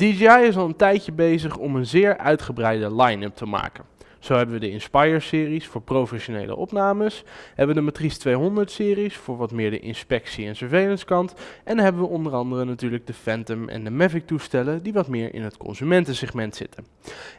DJI is al een tijdje bezig om een zeer uitgebreide line-up te maken. Zo hebben we de Inspire-series voor professionele opnames, hebben we de Matrice 200-series voor wat meer de inspectie- en surveillance kant, en hebben we onder andere natuurlijk de Phantom en de Mavic toestellen die wat meer in het consumentensegment zitten.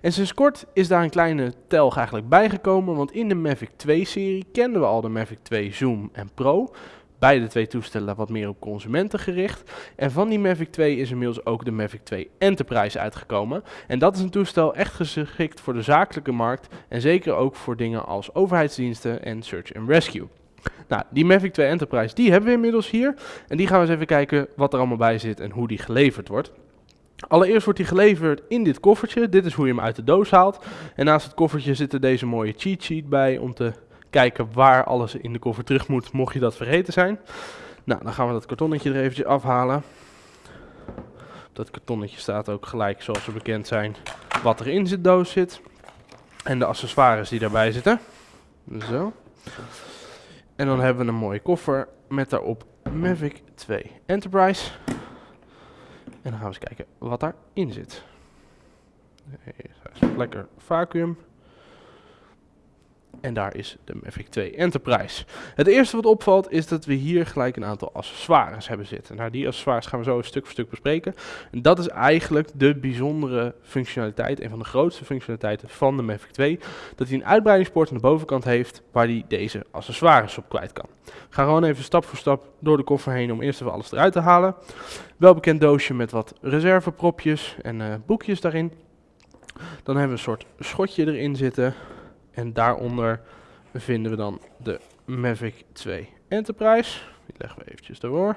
En sinds kort is daar een kleine telg eigenlijk bijgekomen, want in de Mavic 2-serie kenden we al de Mavic 2 Zoom en Pro, beide twee toestellen wat meer op consumenten gericht. En van die Mavic 2 is inmiddels ook de Mavic 2 Enterprise uitgekomen. En dat is een toestel echt geschikt voor de zakelijke markt en zeker ook voor dingen als overheidsdiensten en search and rescue. Nou, die Mavic 2 Enterprise, die hebben we inmiddels hier. En die gaan we eens even kijken wat er allemaal bij zit en hoe die geleverd wordt. Allereerst wordt die geleverd in dit koffertje. Dit is hoe je hem uit de doos haalt. En naast het koffertje zit er deze mooie cheat sheet bij om te kijken waar alles in de koffer terug moet, mocht je dat vergeten zijn. Nou, dan gaan we dat kartonnetje er eventjes afhalen. Dat kartonnetje staat ook gelijk, zoals we bekend zijn, wat er in de doos zit. En de accessoires die daarbij zitten. Zo. En dan hebben we een mooie koffer met daarop Mavic 2 Enterprise. En dan gaan we eens kijken wat daarin zit. Lekker vacuüm. En daar is de Mavic 2 Enterprise. Het eerste wat opvalt is dat we hier gelijk een aantal accessoires hebben zitten. Nou, die accessoires gaan we zo stuk voor stuk bespreken. En dat is eigenlijk de bijzondere functionaliteit, een van de grootste functionaliteiten van de Mavic 2. Dat hij een uitbreidingspoort aan de bovenkant heeft waar hij deze accessoires op kwijt kan. Gaan gewoon even stap voor stap door de koffer heen om eerst even alles eruit te halen. Welbekend doosje met wat reservepropjes en uh, boekjes daarin. Dan hebben we een soort schotje erin zitten. En daaronder vinden we dan de Mavic 2 Enterprise. Die leggen we eventjes door.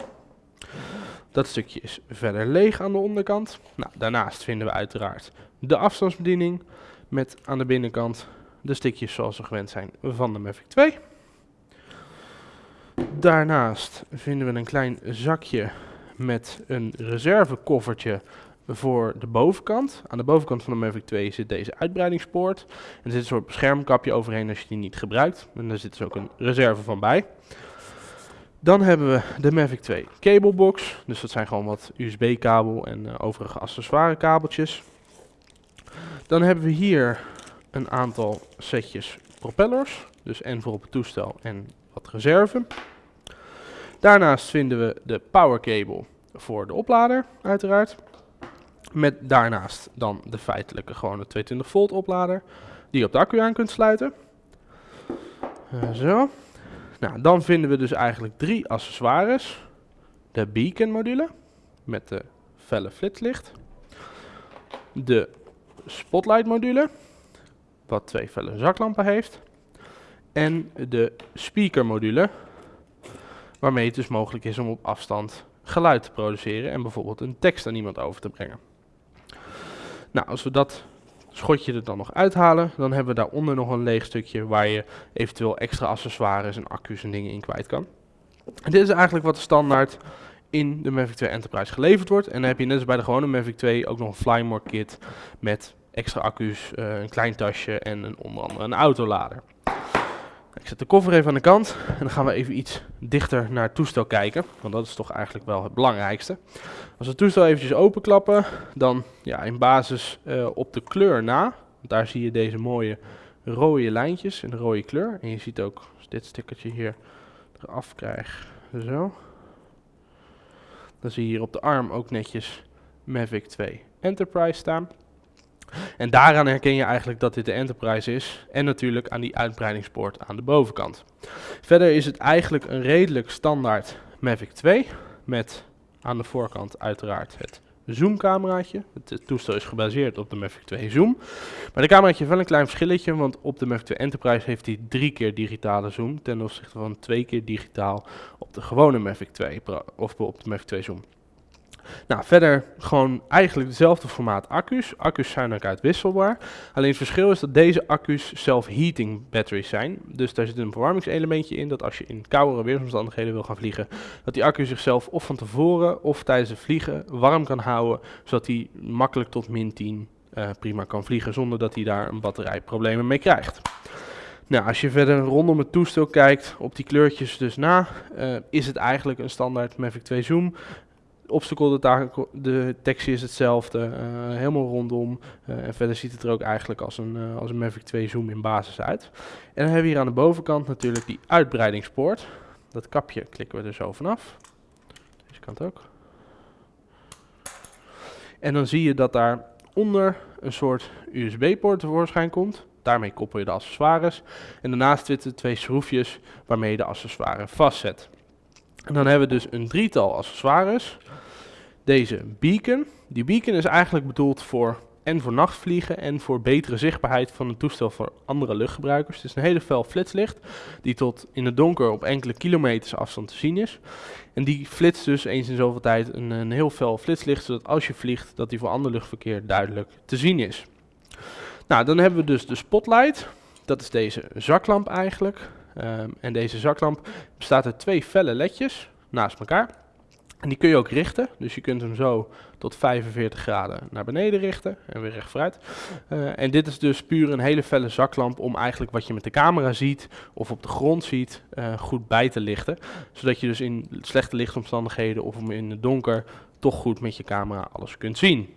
Dat stukje is verder leeg aan de onderkant. Nou, daarnaast vinden we uiteraard de afstandsbediening met aan de binnenkant de stickjes zoals we gewend zijn van de Mavic 2. Daarnaast vinden we een klein zakje met een reservekoffertje voor de bovenkant. Aan de bovenkant van de Mavic 2 zit deze uitbreidingspoort. En er zit een soort beschermkapje overheen als je die niet gebruikt. En daar zit dus ook een reserve van bij. Dan hebben we de Mavic 2 cablebox. Dus dat zijn gewoon wat USB-kabel en uh, overige accessoire kabeltjes. Dan hebben we hier een aantal setjes propellers. Dus en voor op het toestel en wat reserve. Daarnaast vinden we de power cable voor de oplader, uiteraard. Met daarnaast dan de feitelijke gewone 22 volt oplader. Die je op de accu aan kunt sluiten. Uh, zo. Nou, dan vinden we dus eigenlijk drie accessoires. De beacon module met de felle flitslicht. De spotlight module, wat twee felle zaklampen heeft. En de speaker module, waarmee het dus mogelijk is om op afstand geluid te produceren en bijvoorbeeld een tekst aan iemand over te brengen. Nou, als we dat schotje er dan nog uithalen, dan hebben we daaronder nog een leeg stukje waar je eventueel extra accessoires en accu's en dingen in kwijt kan. Dit is eigenlijk wat de standaard in de Mavic 2 Enterprise geleverd wordt. En dan heb je net als bij de gewone Mavic 2 ook nog een Flymore kit met extra accu's, uh, een klein tasje en een, onder andere een autolader. Ik zet de koffer even aan de kant en dan gaan we even iets dichter naar het toestel kijken. Want dat is toch eigenlijk wel het belangrijkste. Als we het toestel eventjes openklappen, dan ja, in basis uh, op de kleur na. Daar zie je deze mooie rode lijntjes in de rode kleur. En je ziet ook, als dit stickertje hier eraf krijg, zo. Dan zie je hier op de arm ook netjes Mavic 2 Enterprise staan. En daaraan herken je eigenlijk dat dit de Enterprise is. En natuurlijk aan die uitbreidingspoort aan de bovenkant. Verder is het eigenlijk een redelijk standaard Mavic 2. Met aan de voorkant uiteraard het zoomcameraatje. Het toestel is gebaseerd op de Mavic 2 Zoom. Maar de cameraatje heeft wel een klein verschilletje, want op de Mavic 2 Enterprise heeft hij drie keer digitale zoom ten opzichte van twee keer digitaal op de gewone Mavic 2 of op de Mavic 2 Zoom. Nou, verder gewoon eigenlijk dezelfde formaat accu's. Accu's zijn ook uitwisselbaar. Alleen het verschil is dat deze accu's self-heating batteries zijn. Dus daar zit een verwarmingselementje in dat als je in koudere weersomstandigheden wil gaan vliegen, dat die accu zichzelf of van tevoren of tijdens het vliegen warm kan houden, zodat hij makkelijk tot min 10 uh, eh, prima kan vliegen zonder dat hij daar een batterijproblemen mee krijgt. Nou, als je verder rondom het toestel kijkt, op die kleurtjes dus na, uh, is het eigenlijk een standaard Mavic 2 Zoom obstacle detectie is hetzelfde, uh, helemaal rondom. Uh, en verder ziet het er ook eigenlijk als een, uh, als een Mavic 2 Zoom in basis uit. En dan hebben we hier aan de bovenkant natuurlijk die uitbreidingspoort. Dat kapje klikken we er zo vanaf. Deze kant ook. En dan zie je dat daar onder een soort USB-poort tevoorschijn komt. Daarmee koppel je de accessoires. En daarnaast zitten twee schroefjes waarmee je de accessoires vastzet. En dan hebben we dus een drietal accessoires. Deze beacon. Die beacon is eigenlijk bedoeld voor en voor nachtvliegen en voor betere zichtbaarheid van het toestel voor andere luchtgebruikers. Het is een hele fel flitslicht die tot in het donker op enkele kilometers afstand te zien is. En die flitst dus eens in zoveel tijd een, een heel fel flitslicht, zodat als je vliegt, dat die voor ander luchtverkeer duidelijk te zien is. Nou, dan hebben we dus de spotlight. Dat is deze zaklamp eigenlijk. Um, en deze zaklamp bestaat uit twee felle ledjes naast elkaar. En die kun je ook richten, dus je kunt hem zo tot 45 graden naar beneden richten en weer recht vooruit. Uh, en dit is dus puur een hele felle zaklamp om eigenlijk wat je met de camera ziet of op de grond ziet uh, goed bij te lichten. Zodat je dus in slechte lichtomstandigheden of in het donker toch goed met je camera alles kunt zien.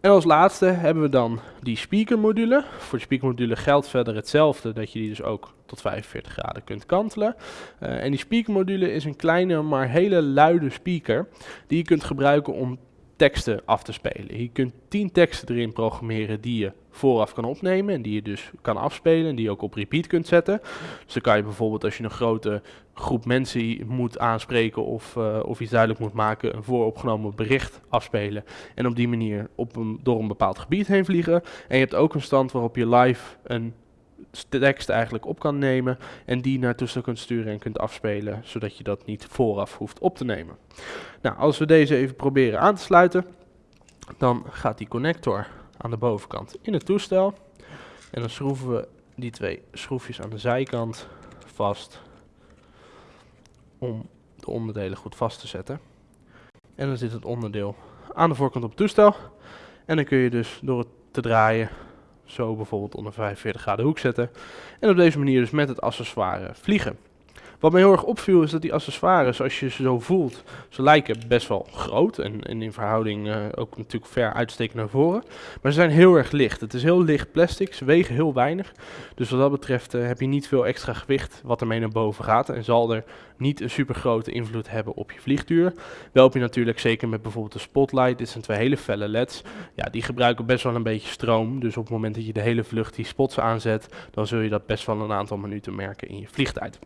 En als laatste hebben we dan die speakermodule. Voor de speakermodule geldt verder hetzelfde, dat je die dus ook tot 45 graden kunt kantelen. Uh, en die speakermodule is een kleine, maar hele luide speaker, die je kunt gebruiken om teksten af te spelen. Je kunt 10 teksten erin programmeren die je vooraf kan opnemen en die je dus kan afspelen en die je ook op repeat kunt zetten. Dus dan kan je bijvoorbeeld als je een grote groep mensen moet aanspreken of, uh, of iets duidelijk moet maken, een vooropgenomen bericht afspelen en op die manier op een, door een bepaald gebied heen vliegen. En je hebt ook een stand waarop je live een tekst eigenlijk op kan nemen en die naar toestel kunt sturen en kunt afspelen, zodat je dat niet vooraf hoeft op te nemen. Nou, als we deze even proberen aan te sluiten, dan gaat die connector aan de bovenkant in het toestel. En dan schroeven we die twee schroefjes aan de zijkant vast om de onderdelen goed vast te zetten. En dan zit het onderdeel aan de voorkant op het toestel. En dan kun je dus door het te draaien zo bijvoorbeeld onder 45 graden hoek zetten. En op deze manier dus met het accessoire vliegen. Wat me heel erg opviel is dat die accessoires, als je ze zo voelt, ze lijken best wel groot en, in verhouding uh, ook natuurlijk ver uitsteken naar voren. Maar ze zijn heel erg licht. Het is heel licht plastic, ze wegen heel weinig. Dus wat dat betreft uh, heb je niet veel extra gewicht wat ermee naar boven gaat en zal er niet een super grote invloed hebben op je vliegtuur. Wel heb je natuurlijk zeker met bijvoorbeeld de spotlight, dit zijn twee hele felle leds, ja, die gebruiken best wel een beetje stroom. Dus op het moment dat je de hele vlucht die spots aanzet, dan zul je dat best wel een aantal minuten merken in je vliegtijd.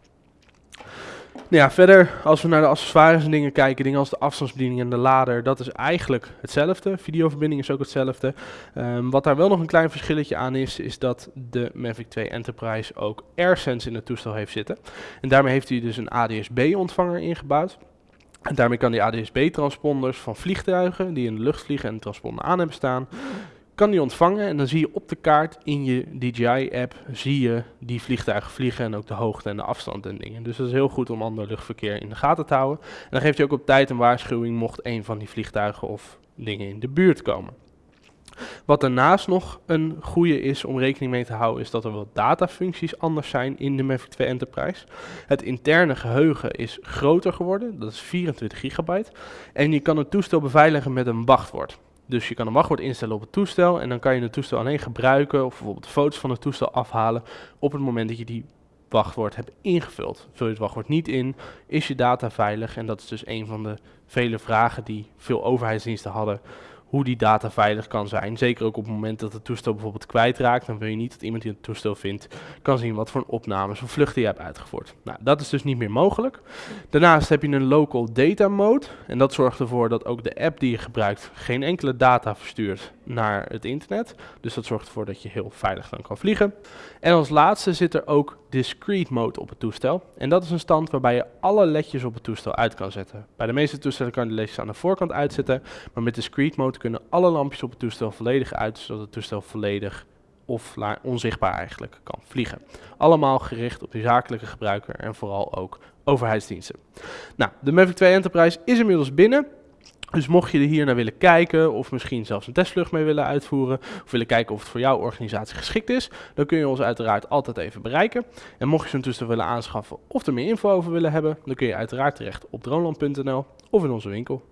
Nou ja, verder, als we naar de accessoires en dingen kijken, dingen als de afstandsbediening en de lader, dat is eigenlijk hetzelfde. Videoverbinding is ook hetzelfde. Um, wat daar wel nog een klein verschilletje aan is, is dat de Mavic 2 Enterprise ook AirSense in het toestel heeft zitten. En daarmee heeft hij dus een ADS-B-ontvanger ingebouwd. En daarmee kan die ADS-B-transponders van vliegtuigen die in de lucht vliegen en de transponder aan hebben staan, kan die ontvangen en dan zie je op de kaart in je DJI-app zie je die vliegtuigen vliegen en ook de hoogte en de afstand en dingen. Dus dat is heel goed om ander luchtverkeer in de gaten te houden. En dan geeft je ook op tijd een waarschuwing mocht een van die vliegtuigen of dingen in de buurt komen. Wat daarnaast nog een goede is om rekening mee te houden, is dat er wat datafuncties anders zijn in de Mavic 2 Enterprise. Het interne geheugen is groter geworden, dat is 24 gigabyte. En je kan het toestel beveiligen met een wachtwoord. Dus je kan een wachtwoord instellen op het toestel en dan kan je het toestel alleen gebruiken of bijvoorbeeld foto's van het toestel afhalen op het moment dat je die wachtwoord hebt ingevuld. Vul je het wachtwoord niet in, is je data veilig? En dat is dus een van de vele vragen die veel overheidsdiensten hadden hoe die data veilig kan zijn. Zeker ook op het moment dat het toestel bijvoorbeeld kwijtraakt. Dan wil je niet dat iemand die het toestel vindt kan zien wat voor opnames of vluchten je hebt uitgevoerd. Nou, dat is dus niet meer mogelijk. Daarnaast heb je een local data mode. En dat zorgt ervoor dat ook de app die je gebruikt geen enkele data verstuurt naar het internet. Dus dat zorgt ervoor dat je heel veilig dan kan vliegen. En als laatste zit er ook discrete mode op het toestel. En dat is een stand waarbij je alle ledjes op het toestel uit kan zetten. Bij de meeste toestellen kan je de ledjes aan de voorkant uitzetten. Maar met discrete mode kunnen alle lampjes op het toestel volledig uit, zodat het toestel volledig of onzichtbaar eigenlijk kan vliegen. Allemaal gericht op de zakelijke gebruiker en vooral ook overheidsdiensten. Nou, de Mavic 2 Enterprise is inmiddels binnen. Dus mocht je er hier naar willen kijken of misschien zelfs een testvlucht mee willen uitvoeren of willen kijken of het voor jouw organisatie geschikt is, dan kun je ons uiteraard altijd even bereiken. En mocht je zo'n toestel willen aanschaffen of er meer info over willen hebben, dan kun je uiteraard terecht op droneland.nl of in onze winkel.